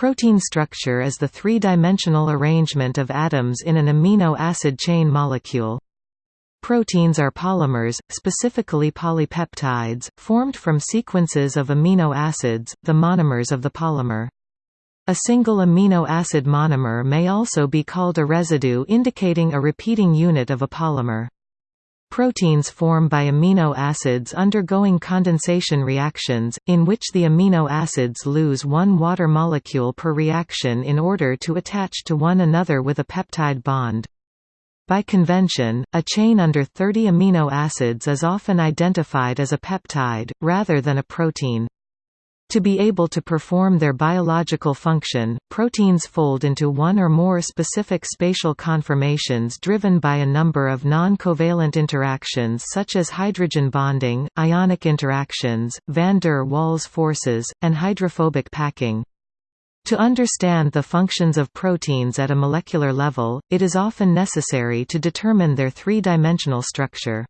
Protein structure is the three-dimensional arrangement of atoms in an amino acid chain molecule. Proteins are polymers, specifically polypeptides, formed from sequences of amino acids, the monomers of the polymer. A single amino acid monomer may also be called a residue indicating a repeating unit of a polymer. Proteins form by amino acids undergoing condensation reactions, in which the amino acids lose one water molecule per reaction in order to attach to one another with a peptide bond. By convention, a chain under 30 amino acids is often identified as a peptide, rather than a protein. To be able to perform their biological function, proteins fold into one or more specific spatial conformations driven by a number of non-covalent interactions such as hydrogen bonding, ionic interactions, van der Waals forces, and hydrophobic packing. To understand the functions of proteins at a molecular level, it is often necessary to determine their three-dimensional structure.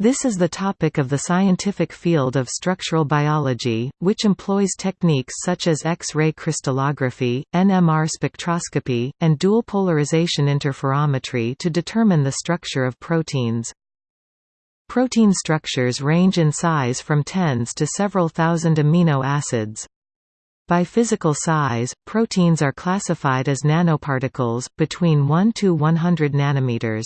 This is the topic of the scientific field of structural biology, which employs techniques such as X-ray crystallography, NMR spectroscopy, and dual polarization interferometry to determine the structure of proteins. Protein structures range in size from tens to several thousand amino acids. By physical size, proteins are classified as nanoparticles, between 1 to 100 nanometers.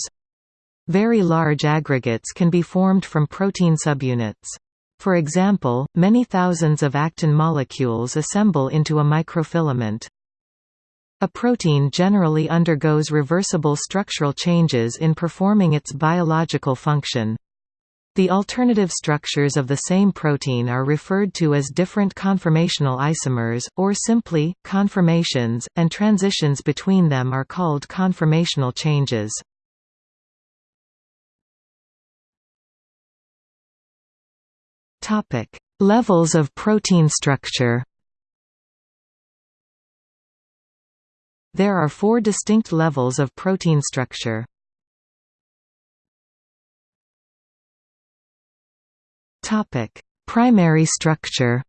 Very large aggregates can be formed from protein subunits. For example, many thousands of actin molecules assemble into a microfilament. A protein generally undergoes reversible structural changes in performing its biological function. The alternative structures of the same protein are referred to as different conformational isomers, or simply, conformations, and transitions between them are called conformational changes. Topic: Levels of protein structure. There are four distinct levels of protein structure. Topic: Primary structure.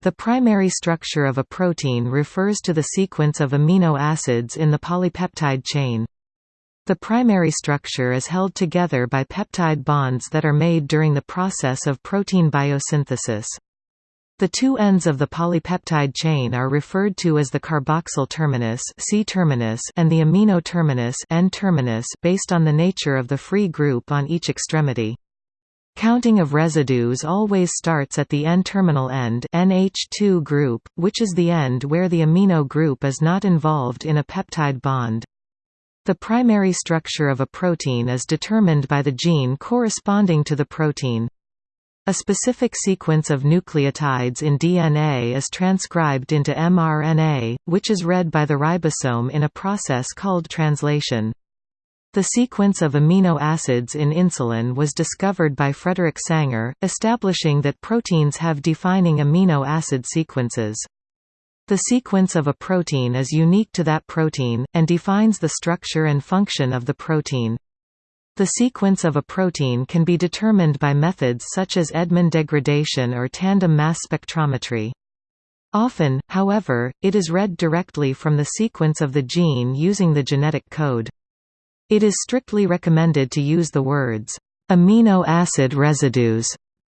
The primary structure of a protein refers to the sequence of amino acids in the polypeptide chain. The primary structure is held together by peptide bonds that are made during the process of protein biosynthesis. The two ends of the polypeptide chain are referred to as the carboxyl terminus, C terminus and the amino terminus, N terminus based on the nature of the free group on each extremity. Counting of residues always starts at the N-terminal end NH2 group, which is the end where the amino group is not involved in a peptide bond. The primary structure of a protein is determined by the gene corresponding to the protein. A specific sequence of nucleotides in DNA is transcribed into mRNA, which is read by the ribosome in a process called translation. The sequence of amino acids in insulin was discovered by Frederick Sanger, establishing that proteins have defining amino acid sequences. The sequence of a protein is unique to that protein, and defines the structure and function of the protein. The sequence of a protein can be determined by methods such as Edman degradation or tandem mass spectrometry. Often, however, it is read directly from the sequence of the gene using the genetic code. It is strictly recommended to use the words, amino acid residues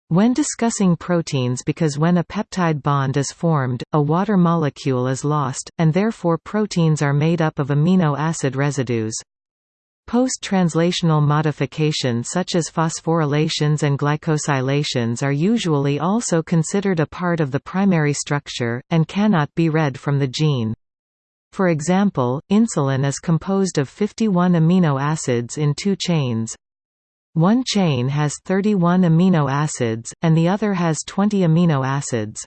when discussing proteins because when a peptide bond is formed, a water molecule is lost, and therefore proteins are made up of amino acid residues. Post-translational modification such as phosphorylations and glycosylations are usually also considered a part of the primary structure, and cannot be read from the gene. For example, insulin is composed of 51 amino acids in two chains, one chain has 31 amino acids, and the other has 20 amino acids.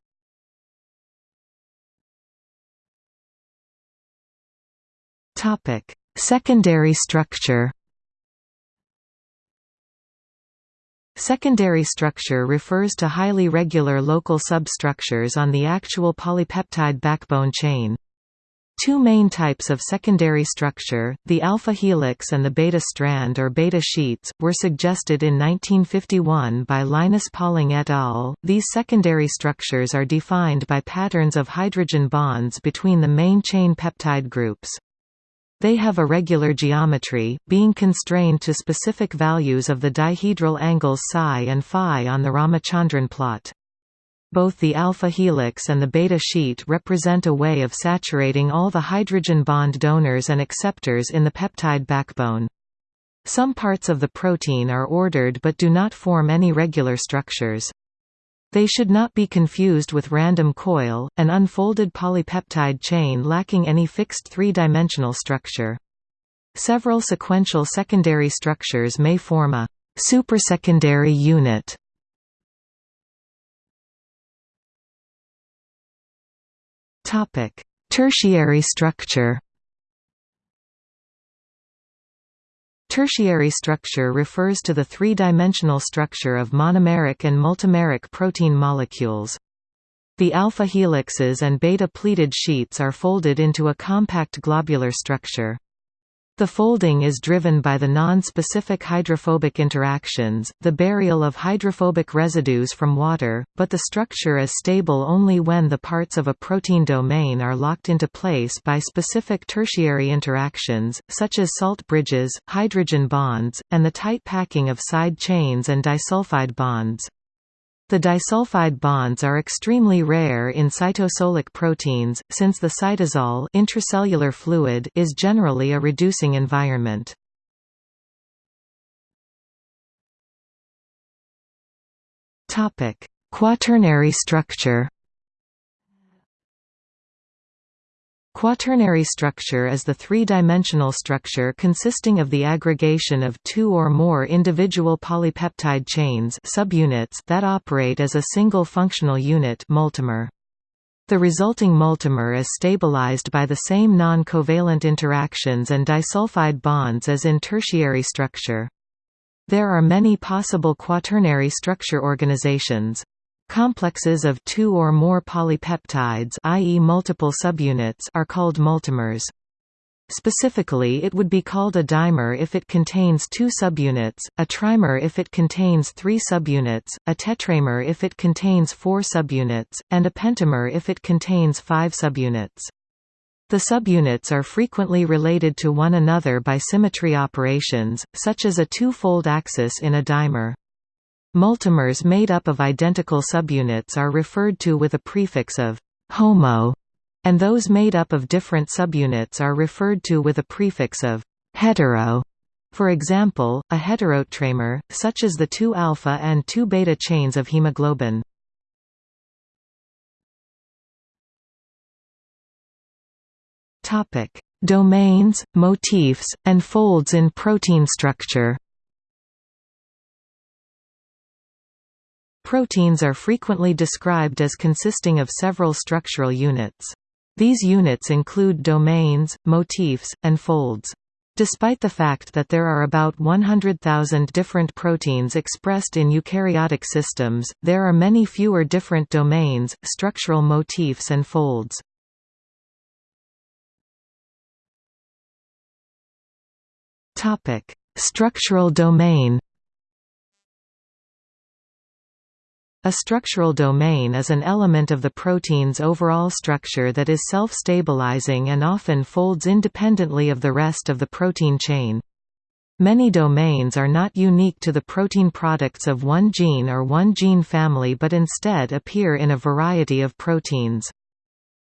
Secondary structure Secondary structure refers to highly regular local substructures on the actual polypeptide backbone chain. Two main types of secondary structure, the alpha helix and the beta strand or beta sheets, were suggested in 1951 by Linus Pauling et al. These secondary structures are defined by patterns of hydrogen bonds between the main chain peptide groups. They have a regular geometry, being constrained to specific values of the dihedral angles psi and phi on the Ramachandran plot. Both the alpha helix and the beta sheet represent a way of saturating all the hydrogen bond donors and acceptors in the peptide backbone. Some parts of the protein are ordered but do not form any regular structures. They should not be confused with random coil, an unfolded polypeptide chain lacking any fixed three-dimensional structure. Several sequential secondary structures may form a supersecondary unit Topic: Tertiary structure. Tertiary structure refers to the three-dimensional structure of monomeric and multimeric protein molecules. The alpha helixes and beta pleated sheets are folded into a compact globular structure. The folding is driven by the non-specific hydrophobic interactions, the burial of hydrophobic residues from water, but the structure is stable only when the parts of a protein domain are locked into place by specific tertiary interactions, such as salt bridges, hydrogen bonds, and the tight packing of side chains and disulfide bonds. The disulfide bonds are extremely rare in cytosolic proteins, since the cytosol intracellular fluid is generally a reducing environment. Quaternary structure Quaternary structure is the three-dimensional structure consisting of the aggregation of two or more individual polypeptide chains subunits that operate as a single functional unit multimer. The resulting multimer is stabilized by the same non-covalent interactions and disulfide bonds as in tertiary structure. There are many possible quaternary structure organizations. Complexes of two or more polypeptides i.e. multiple subunits are called multimers. Specifically it would be called a dimer if it contains two subunits, a trimer if it contains three subunits, a tetramer if it contains four subunits, and a pentamer if it contains five subunits. The subunits are frequently related to one another by symmetry operations, such as a two-fold axis in a dimer. Multimers made up of identical subunits are referred to with a prefix of «homo», and those made up of different subunits are referred to with a prefix of «hetero». For example, a heterotetramer, such as the two alpha and two beta chains of hemoglobin. Domains, motifs, and folds in protein structure Proteins are frequently described as consisting of several structural units. These units include domains, motifs, and folds. Despite the fact that there are about 100,000 different proteins expressed in eukaryotic systems, there are many fewer different domains, structural motifs and folds. Structural domain A structural domain is an element of the protein's overall structure that is self-stabilizing and often folds independently of the rest of the protein chain. Many domains are not unique to the protein products of one gene or one gene family but instead appear in a variety of proteins.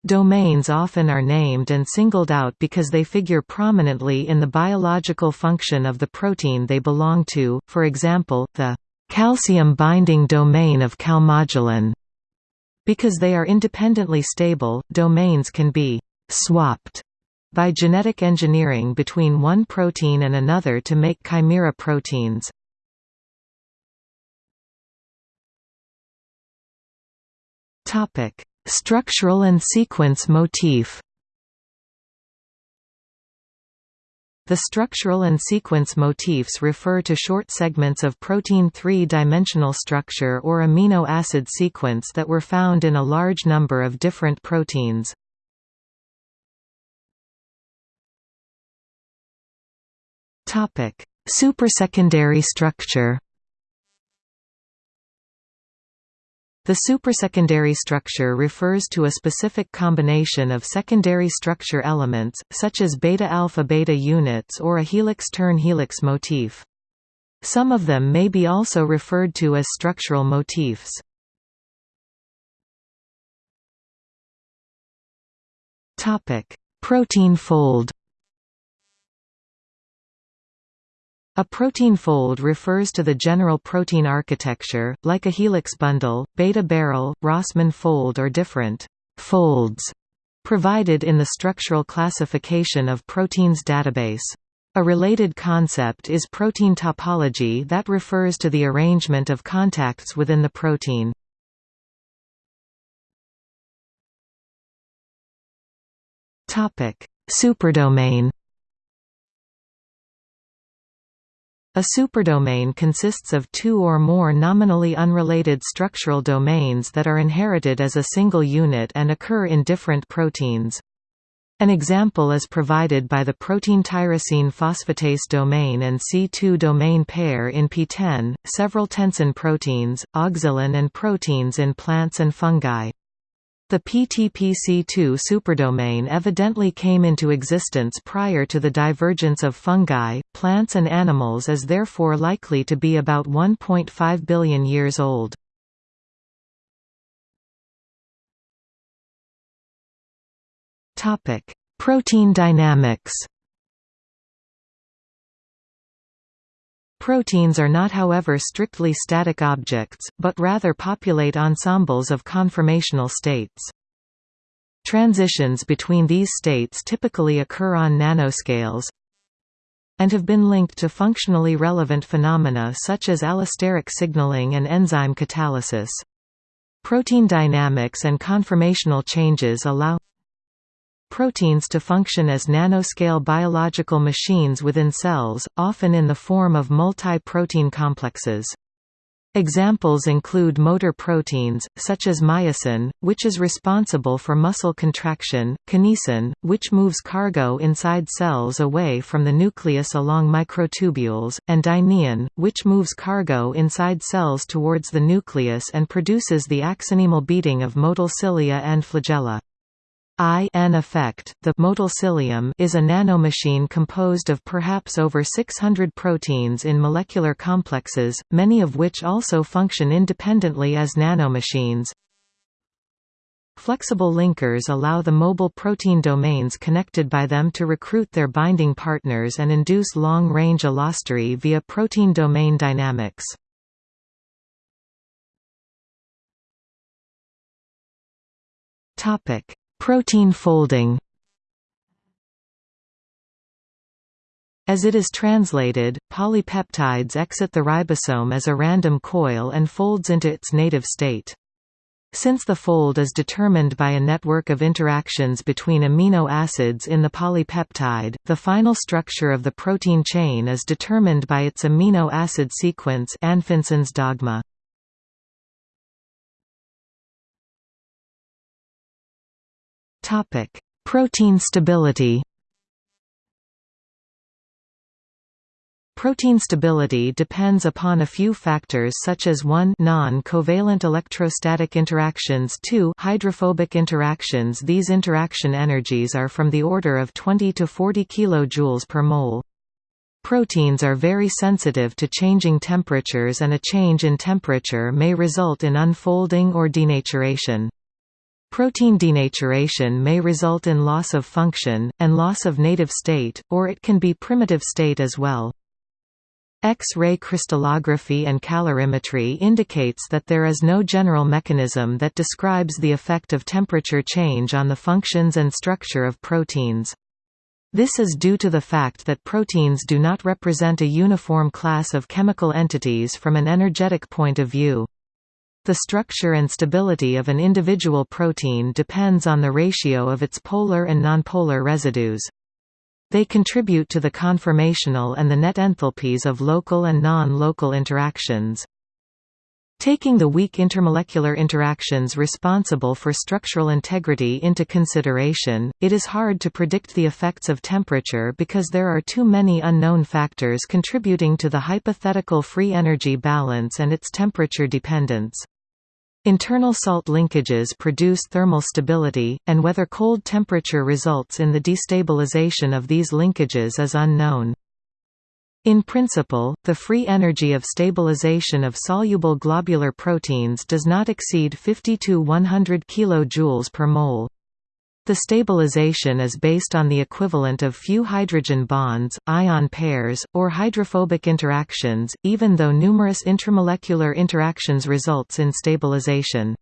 Domains often are named and singled out because they figure prominently in the biological function of the protein they belong to, for example, the calcium binding domain of calmodulin. Because they are independently stable, domains can be swapped by genetic engineering between one protein and another to make chimera proteins. Structural and sequence motif The structural and sequence motifs refer to short segments of protein three-dimensional structure or amino acid sequence that were found in a large number of different proteins. Supersecondary structure The supersecondary structure refers to a specific combination of secondary structure elements, such as beta-alpha-beta units or a helix-turn-helix motif. Some of them may be also referred to as structural motifs. Protein fold A protein fold refers to the general protein architecture, like a helix bundle, beta barrel, Rossmann fold or different folds provided in the structural classification of proteins database. A related concept is protein topology that refers to the arrangement of contacts within the protein. Superdomain A superdomain consists of two or more nominally unrelated structural domains that are inherited as a single unit and occur in different proteins. An example is provided by the protein tyrosine phosphatase domain and C2 domain pair in PTEN, several tensin proteins, auxilin and proteins in plants and fungi. The PTPC2 superdomain evidently came into existence prior to the divergence of fungi, plants and animals is therefore likely to be about 1.5 billion years old. Protein dynamics Proteins are not however strictly static objects, but rather populate ensembles of conformational states. Transitions between these states typically occur on nanoscales and have been linked to functionally relevant phenomena such as allosteric signaling and enzyme catalysis. Protein dynamics and conformational changes allow proteins to function as nanoscale biological machines within cells, often in the form of multi-protein complexes. Examples include motor proteins, such as myosin, which is responsible for muscle contraction, kinesin, which moves cargo inside cells away from the nucleus along microtubules, and dynein, which moves cargo inside cells towards the nucleus and produces the axonemal beating of motile cilia and flagella. I-N effect, the motile is a nanomachine composed of perhaps over 600 proteins in molecular complexes, many of which also function independently as nanomachines. Flexible linkers allow the mobile protein domains connected by them to recruit their binding partners and induce long-range allostery via protein domain dynamics. Topic: Protein folding As it is translated, polypeptides exit the ribosome as a random coil and folds into its native state. Since the fold is determined by a network of interactions between amino acids in the polypeptide, the final structure of the protein chain is determined by its amino acid sequence Anfinsen's dogma. Topic: Protein stability. Protein stability depends upon a few factors such as 1 non-covalent electrostatic interactions 2 hydrophobic interactions These interaction energies are from the order of 20 to 40 kJ per mole. Proteins are very sensitive to changing temperatures and a change in temperature may result in unfolding or denaturation. Protein denaturation may result in loss of function, and loss of native state, or it can be primitive state as well. X-ray crystallography and calorimetry indicates that there is no general mechanism that describes the effect of temperature change on the functions and structure of proteins. This is due to the fact that proteins do not represent a uniform class of chemical entities from an energetic point of view. The structure and stability of an individual protein depends on the ratio of its polar and nonpolar residues. They contribute to the conformational and the net enthalpies of local and non-local interactions. Taking the weak intermolecular interactions responsible for structural integrity into consideration, it is hard to predict the effects of temperature because there are too many unknown factors contributing to the hypothetical free energy balance and its temperature dependence. Internal salt linkages produce thermal stability, and whether cold temperature results in the destabilization of these linkages is unknown. In principle, the free energy of stabilization of soluble globular proteins does not exceed 50 to 100 kJ per mole. The stabilization is based on the equivalent of few hydrogen bonds, ion pairs, or hydrophobic interactions, even though numerous intramolecular interactions results in stabilization.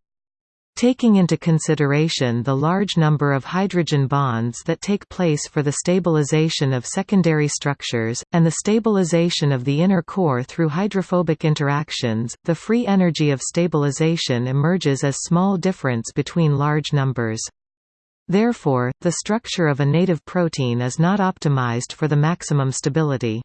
Taking into consideration the large number of hydrogen bonds that take place for the stabilization of secondary structures, and the stabilization of the inner core through hydrophobic interactions, the free energy of stabilization emerges as small difference between large numbers. Therefore, the structure of a native protein is not optimized for the maximum stability.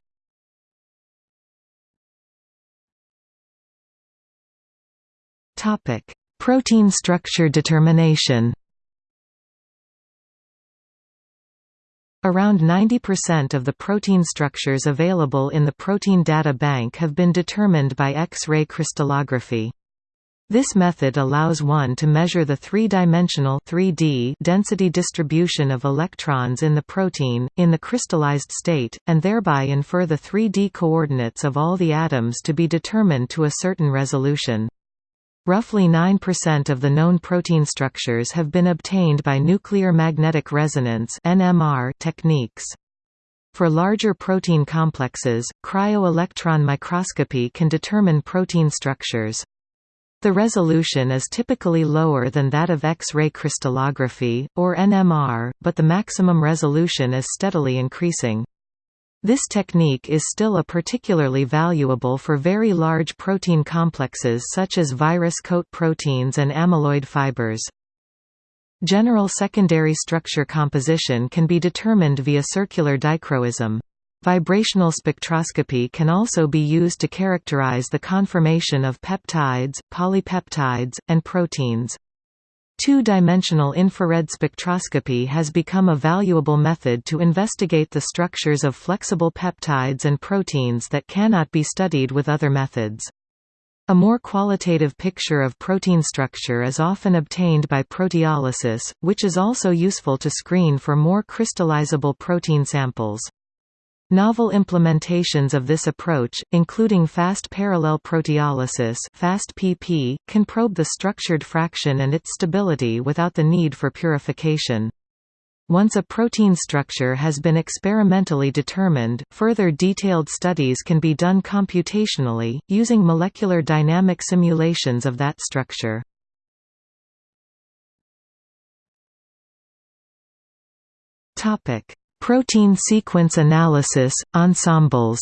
Topic: Protein structure determination Around 90% of the protein structures available in the Protein Data Bank have been determined by X-ray crystallography. This method allows one to measure the three-dimensional density distribution of electrons in the protein, in the crystallized state, and thereby infer the 3D coordinates of all the atoms to be determined to a certain resolution. Roughly 9% of the known protein structures have been obtained by nuclear magnetic resonance (NMR) techniques. For larger protein complexes, cryo-electron microscopy can determine protein structures. The resolution is typically lower than that of X-ray crystallography, or NMR, but the maximum resolution is steadily increasing. This technique is still a particularly valuable for very large protein complexes such as virus coat proteins and amyloid fibers. General secondary structure composition can be determined via circular dichroism. Vibrational spectroscopy can also be used to characterize the conformation of peptides, polypeptides, and proteins. Two-dimensional infrared spectroscopy has become a valuable method to investigate the structures of flexible peptides and proteins that cannot be studied with other methods. A more qualitative picture of protein structure is often obtained by proteolysis, which is also useful to screen for more crystallizable protein samples. Novel implementations of this approach, including fast parallel proteolysis FAST-PP, can probe the structured fraction and its stability without the need for purification. Once a protein structure has been experimentally determined, further detailed studies can be done computationally, using molecular dynamic simulations of that structure. Topic: Protein sequence analysis, ensembles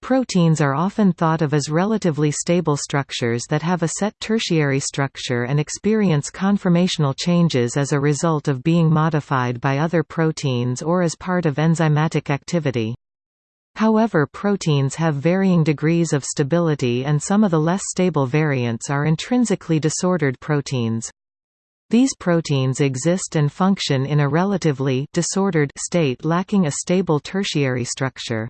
Proteins are often thought of as relatively stable structures that have a set tertiary structure and experience conformational changes as a result of being modified by other proteins or as part of enzymatic activity. However proteins have varying degrees of stability and some of the less stable variants are intrinsically disordered proteins. These proteins exist and function in a relatively disordered state lacking a stable tertiary structure.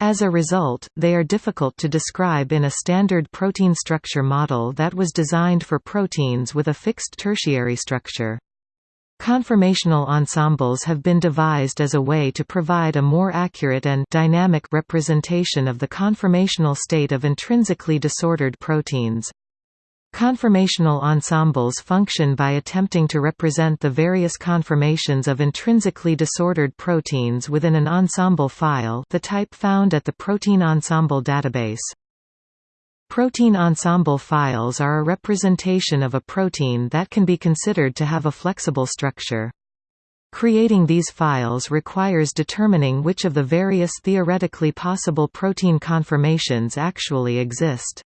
As a result, they are difficult to describe in a standard protein structure model that was designed for proteins with a fixed tertiary structure. Conformational ensembles have been devised as a way to provide a more accurate and dynamic representation of the conformational state of intrinsically disordered proteins. Conformational ensembles function by attempting to represent the various conformations of intrinsically disordered proteins within an ensemble file the type found at the Protein Ensemble database. Protein ensemble files are a representation of a protein that can be considered to have a flexible structure. Creating these files requires determining which of the various theoretically possible protein conformations actually exist.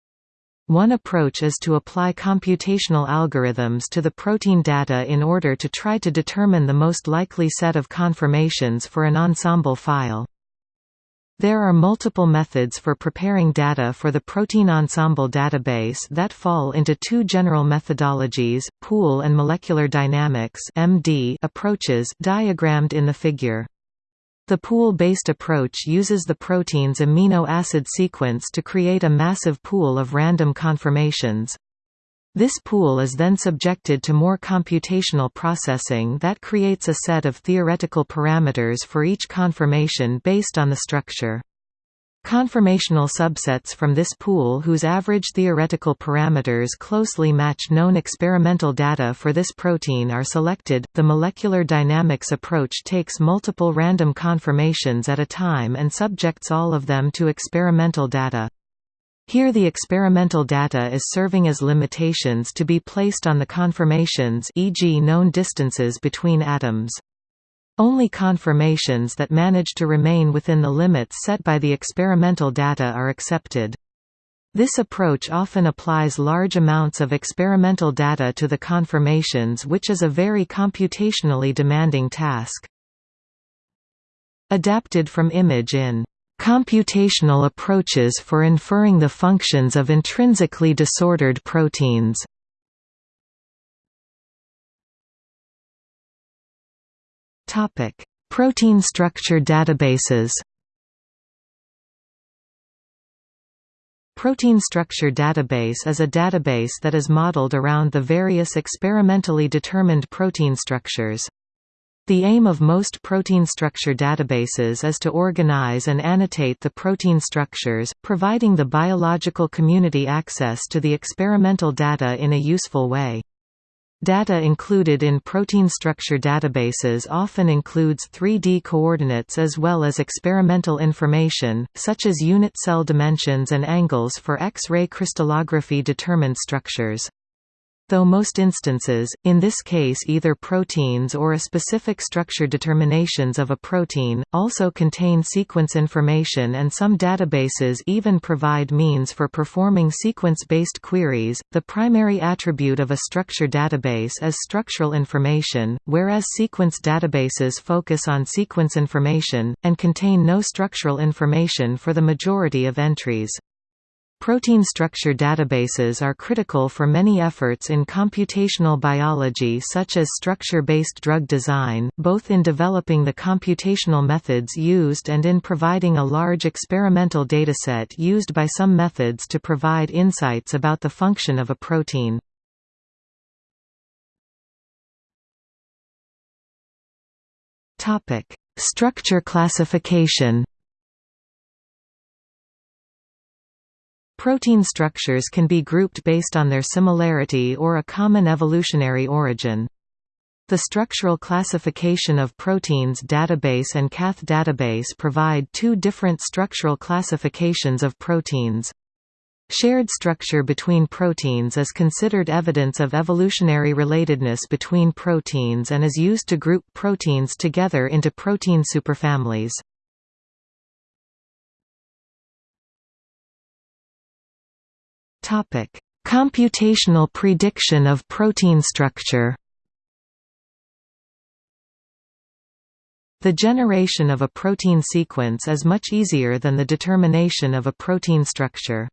One approach is to apply computational algorithms to the protein data in order to try to determine the most likely set of conformations for an ensemble file. There are multiple methods for preparing data for the Protein Ensemble database that fall into two general methodologies, pool and molecular dynamics approaches diagrammed in the figure. The pool-based approach uses the protein's amino acid sequence to create a massive pool of random conformations. This pool is then subjected to more computational processing that creates a set of theoretical parameters for each conformation based on the structure. Conformational subsets from this pool whose average theoretical parameters closely match known experimental data for this protein are selected. The molecular dynamics approach takes multiple random conformations at a time and subjects all of them to experimental data. Here the experimental data is serving as limitations to be placed on the conformations e.g. known distances between atoms. Only conformations that manage to remain within the limits set by the experimental data are accepted. This approach often applies large amounts of experimental data to the conformations which is a very computationally demanding task. Adapted from image in Computational approaches for inferring the functions of intrinsically disordered proteins Topic: Protein structure databases. Protein Structure Database is a database that is modeled around the various experimentally determined protein structures. The aim of most protein structure databases is to organize and annotate the protein structures, providing the biological community access to the experimental data in a useful way. Data included in protein structure databases often includes 3D coordinates as well as experimental information, such as unit cell dimensions and angles for X-ray crystallography determined structures. Though most instances, in this case either proteins or a specific structure determinations of a protein, also contain sequence information and some databases even provide means for performing sequence-based queries. The primary attribute of a structure database is structural information, whereas sequence databases focus on sequence information, and contain no structural information for the majority of entries. Protein structure databases are critical for many efforts in computational biology such as structure-based drug design, both in developing the computational methods used and in providing a large experimental dataset used by some methods to provide insights about the function of a protein. Structure classification Protein structures can be grouped based on their similarity or a common evolutionary origin. The structural classification of proteins database and CATH database provide two different structural classifications of proteins. Shared structure between proteins is considered evidence of evolutionary relatedness between proteins and is used to group proteins together into protein superfamilies. Topic: Computational prediction of protein structure. The generation of a protein sequence is much easier than the determination of a protein structure.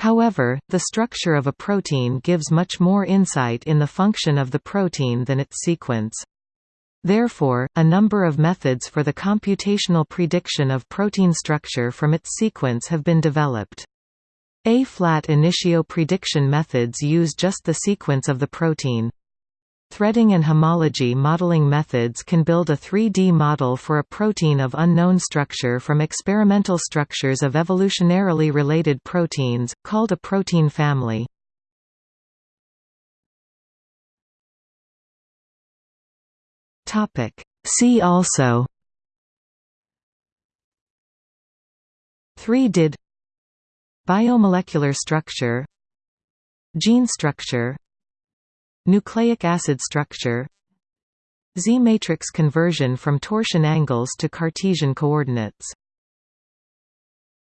However, the structure of a protein gives much more insight in the function of the protein than its sequence. Therefore, a number of methods for the computational prediction of protein structure from its sequence have been developed. Ab initio prediction methods use just the sequence of the protein. Threading and homology modeling methods can build a 3D model for a protein of unknown structure from experimental structures of evolutionarily related proteins, called a protein family. See also 3DID Biomolecular structure Gene structure Nucleic acid structure Z-matrix conversion from torsion angles to Cartesian coordinates